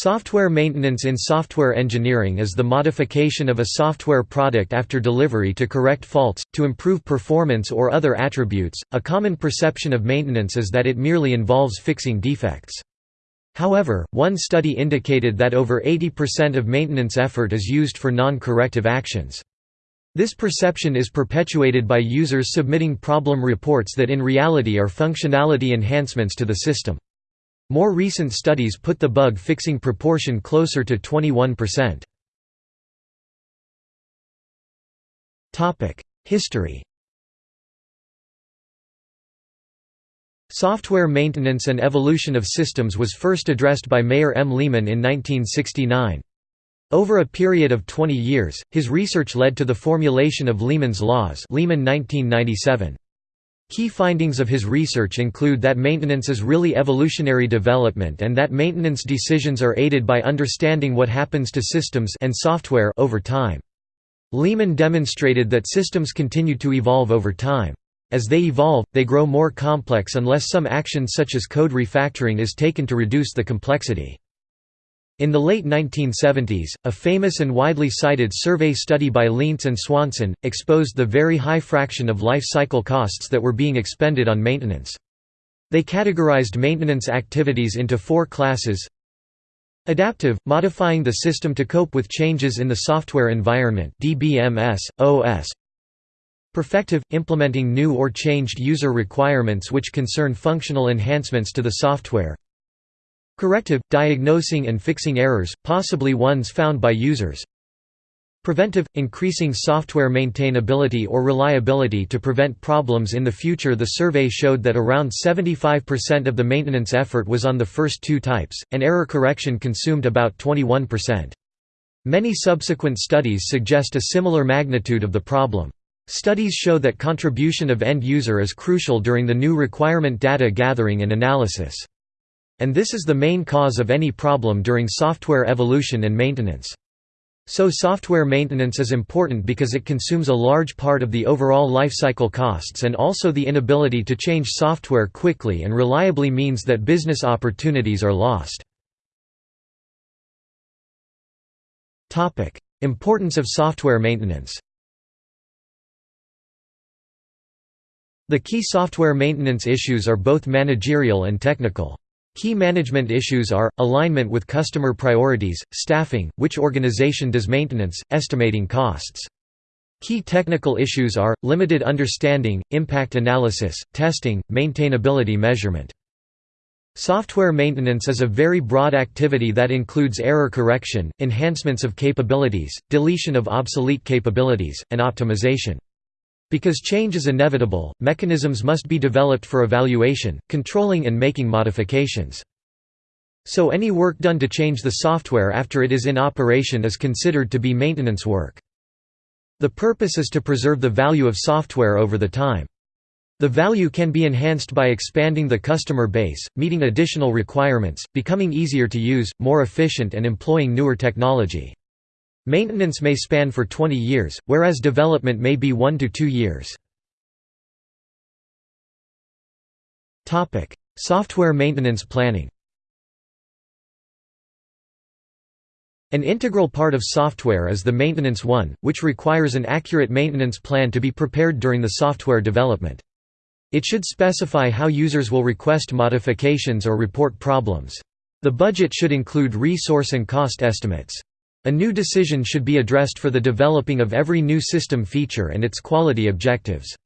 Software maintenance in software engineering is the modification of a software product after delivery to correct faults, to improve performance or other attributes. A common perception of maintenance is that it merely involves fixing defects. However, one study indicated that over 80% of maintenance effort is used for non-corrective actions. This perception is perpetuated by users submitting problem reports that in reality are functionality enhancements to the system. More recent studies put the bug-fixing proportion closer to 21%. History Software maintenance and evolution of systems was first addressed by Meir M. Lehman in 1969. Over a period of 20 years, his research led to the formulation of Lehman's laws Lehman 1997. Key findings of his research include that maintenance is really evolutionary development and that maintenance decisions are aided by understanding what happens to systems and software over time. Lehman demonstrated that systems continue to evolve over time. As they evolve, they grow more complex unless some action such as code refactoring is taken to reduce the complexity. In the late 1970s, a famous and widely cited survey study by Lientz and Swanson, exposed the very high fraction of life cycle costs that were being expended on maintenance. They categorized maintenance activities into four classes Adaptive – modifying the system to cope with changes in the software environment DBMS, OS. Perfective – implementing new or changed user requirements which concern functional enhancements to the software Corrective – diagnosing and fixing errors, possibly ones found by users Preventive – increasing software maintainability or reliability to prevent problems in the future The survey showed that around 75% of the maintenance effort was on the first two types, and error correction consumed about 21%. Many subsequent studies suggest a similar magnitude of the problem. Studies show that contribution of end user is crucial during the new requirement data gathering and analysis. And this is the main cause of any problem during software evolution and maintenance. So software maintenance is important because it consumes a large part of the overall lifecycle costs and also the inability to change software quickly and reliably means that business opportunities are lost. Importance of software maintenance The key software maintenance issues are both managerial and technical. Key management issues are, alignment with customer priorities, staffing, which organization does maintenance, estimating costs. Key technical issues are, limited understanding, impact analysis, testing, maintainability measurement. Software maintenance is a very broad activity that includes error correction, enhancements of capabilities, deletion of obsolete capabilities, and optimization. Because change is inevitable, mechanisms must be developed for evaluation, controlling and making modifications. So any work done to change the software after it is in operation is considered to be maintenance work. The purpose is to preserve the value of software over the time. The value can be enhanced by expanding the customer base, meeting additional requirements, becoming easier to use, more efficient and employing newer technology. Maintenance may span for 20 years, whereas development may be 1 to 2 years. Software maintenance planning An integral part of software is the maintenance one, which requires an accurate maintenance plan to be prepared during the software development. It should specify how users will request modifications or report problems. The budget should include resource and cost estimates. A new decision should be addressed for the developing of every new system feature and its quality objectives.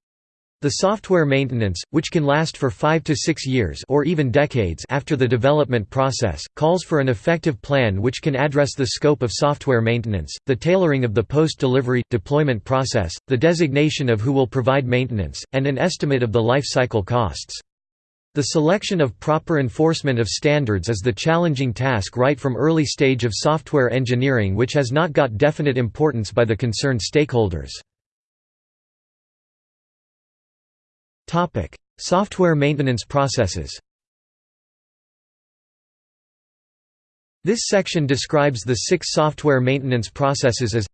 The software maintenance, which can last for 5 to 6 years or even decades after the development process, calls for an effective plan which can address the scope of software maintenance, the tailoring of the post-delivery, deployment process, the designation of who will provide maintenance, and an estimate of the life cycle costs. The selection of proper enforcement of standards is the challenging task right from early stage of software engineering which has not got definite importance by the concerned stakeholders. software maintenance processes This section describes the six software maintenance processes as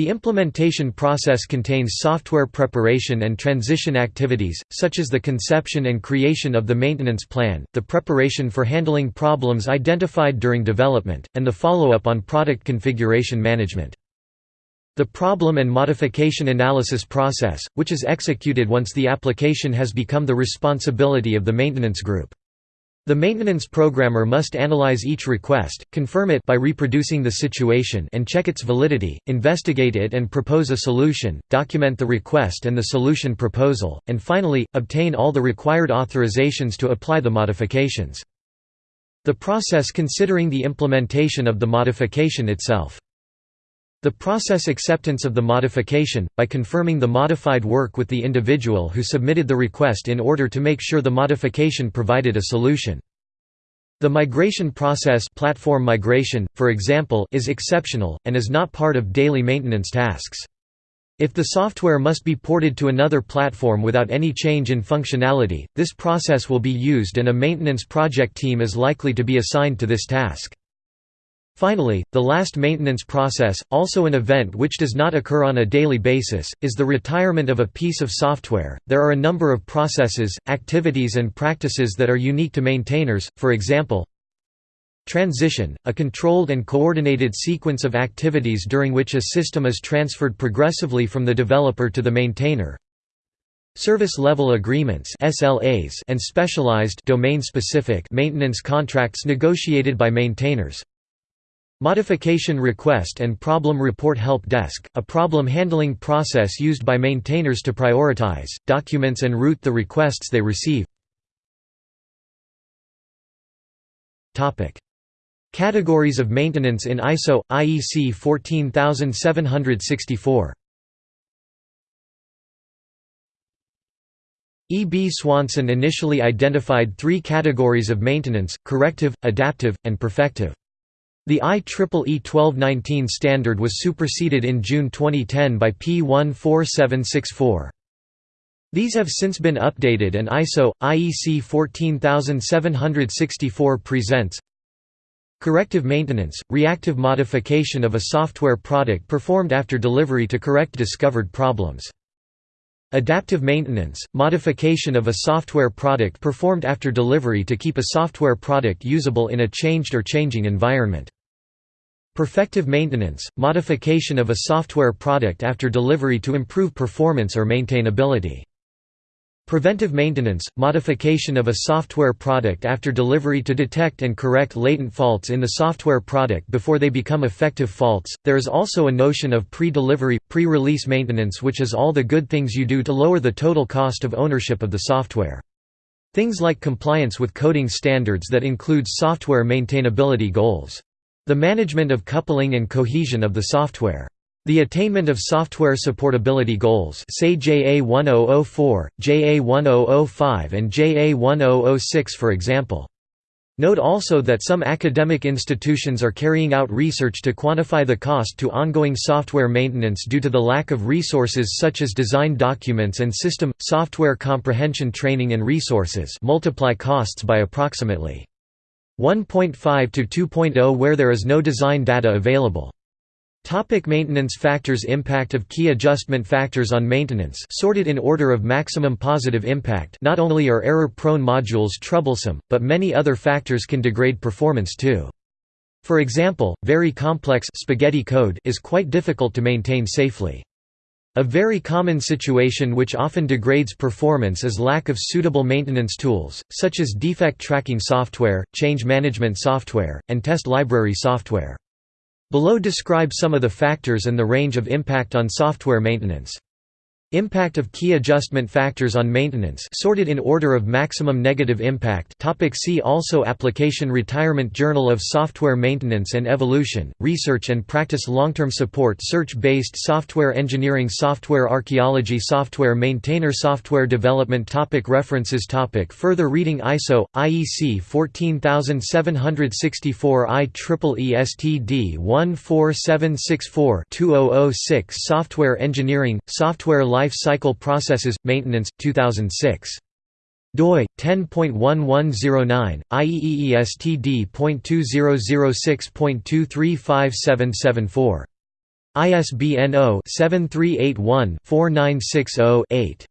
The implementation process contains software preparation and transition activities, such as the conception and creation of the maintenance plan, the preparation for handling problems identified during development, and the follow-up on product configuration management. The problem and modification analysis process, which is executed once the application has become the responsibility of the maintenance group. The maintenance programmer must analyze each request, confirm it by reproducing the situation and check its validity, investigate it and propose a solution, document the request and the solution proposal, and finally, obtain all the required authorizations to apply the modifications. The process considering the implementation of the modification itself. The process acceptance of the modification, by confirming the modified work with the individual who submitted the request in order to make sure the modification provided a solution. The migration process platform migration, for example, is exceptional, and is not part of daily maintenance tasks. If the software must be ported to another platform without any change in functionality, this process will be used and a maintenance project team is likely to be assigned to this task. Finally, the last maintenance process, also an event which does not occur on a daily basis, is the retirement of a piece of software. There are a number of processes, activities, and practices that are unique to maintainers, for example, Transition, a controlled and coordinated sequence of activities during which a system is transferred progressively from the developer to the maintainer. Service level agreements SLAs and specialized domain-specific maintenance contracts negotiated by maintainers. Modification Request and Problem Report Help Desk, a problem handling process used by maintainers to prioritize, documents and route the requests they receive. Categories of maintenance in ISO – IEC 14764 E. B. Swanson initially identified three categories of maintenance, corrective, adaptive, and perfective. The IEEE 1219 standard was superseded in June 2010 by P 14764. These have since been updated and ISO IEC 14764 presents Corrective maintenance, reactive modification of a software product performed after delivery to correct discovered problems. Adaptive maintenance, modification of a software product performed after delivery to keep a software product usable in a changed or changing environment. Perfective maintenance, modification of a software product after delivery to improve performance or maintainability. Preventive maintenance, modification of a software product after delivery to detect and correct latent faults in the software product before they become effective faults. There is also a notion of pre-delivery, pre-release maintenance which is all the good things you do to lower the total cost of ownership of the software. Things like compliance with coding standards that includes software maintainability goals. The management of coupling and cohesion of the software. The attainment of software supportability goals say JA1004, JA1005 and JA1006 for example. Note also that some academic institutions are carrying out research to quantify the cost to ongoing software maintenance due to the lack of resources such as design documents and system, software comprehension training and resources multiply costs by approximately 1.5 to 2.0 where there is no design data available. Topic maintenance factors Impact of key adjustment factors on maintenance sorted in order of maximum positive impact Not only are error-prone modules troublesome, but many other factors can degrade performance too. For example, very complex spaghetti code is quite difficult to maintain safely. A very common situation which often degrades performance is lack of suitable maintenance tools, such as defect tracking software, change management software, and test library software. Below describe some of the factors and the range of impact on software maintenance. Impact of key adjustment factors on maintenance sorted in order of maximum negative impact. Topic See also Application Retirement Journal of Software Maintenance and Evolution, Research and Practice Long-term support Search-based software engineering Software archaeology Software maintainer Software development topic References topic Further reading ISO, IEC 14764 IEEE STD 14764-2006 Software engineering, software Life Cycle Processes – Maintenance, 2006. doi 10.1109 IEEE STD.2006.235774 ISBN 0-7381-4960-8.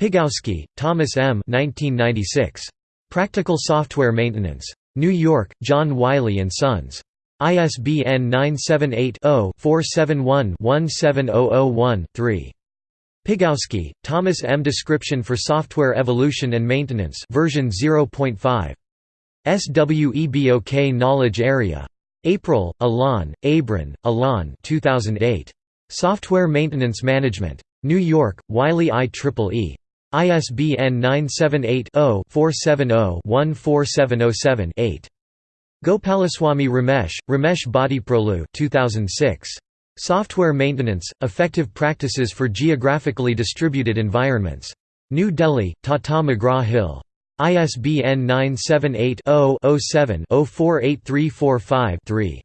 Pigoski, Thomas M. 1996. Practical Software Maintenance. New York, John Wiley & Sons. ISBN 978-0-471-17001-3. Pigoski, Thomas M. Description for Software Evolution and Maintenance version 0.5. SWEBOK Knowledge Area. April, Alain, Abran, Alain 2008. Software Maintenance Management. New York, Wiley IEEE. ISBN 978-0-470-14707-8. Gopalaswamy Ramesh, Ramesh Bhattiprolu 2006. Software Maintenance, Effective Practices for Geographically Distributed Environments. New Delhi, Tata McGraw-Hill. ISBN 978-0-07-048345-3.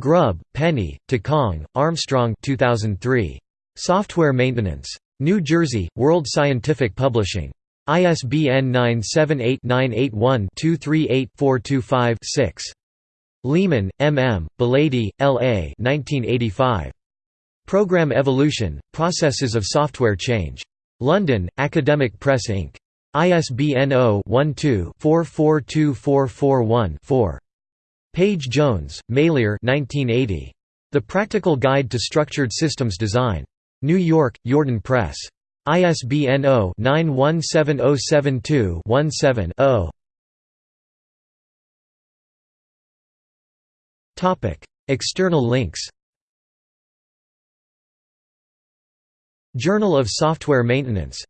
Grubb, Penny, Takang, Armstrong 2003. Software Maintenance. New Jersey, World Scientific Publishing. ISBN 978-981-238-425-6. Lehman, M. M., Belady, L. A. 1985. Program Evolution, Processes of Software Change. London, Academic Press Inc. ISBN 0-12-442441-4. Page Jones, Meilir The Practical Guide to Structured Systems Design. New York, Yourdon Press. ISBN 0-917072-17-0. External links Journal of Software Maintenance